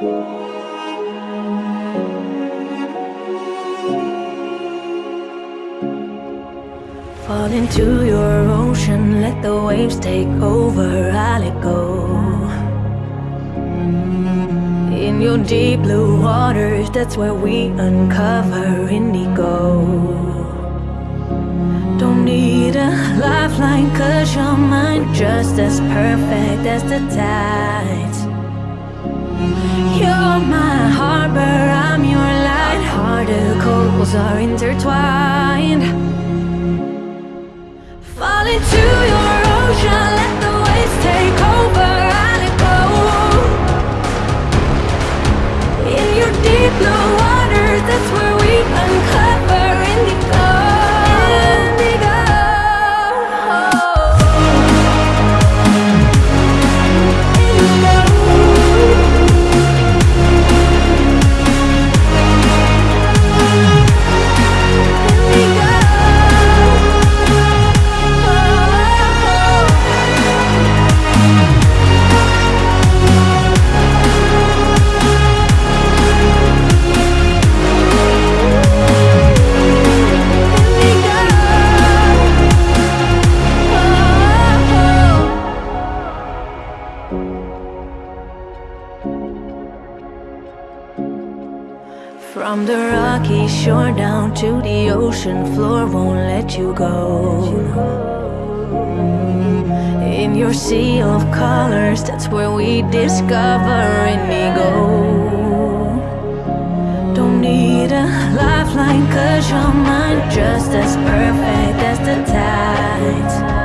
Fall into your ocean, let the waves take over, I'll let go. In your deep blue waters, that's where we uncover indigo. Don't need a lifeline, cause your mind just as perfect as the tides. You're my harbor, From the rocky shore down to the ocean floor won't let you go. In your sea of colors, that's where we discover indigo. Don't need a lifeline, cause your mind just as perfect as the tides.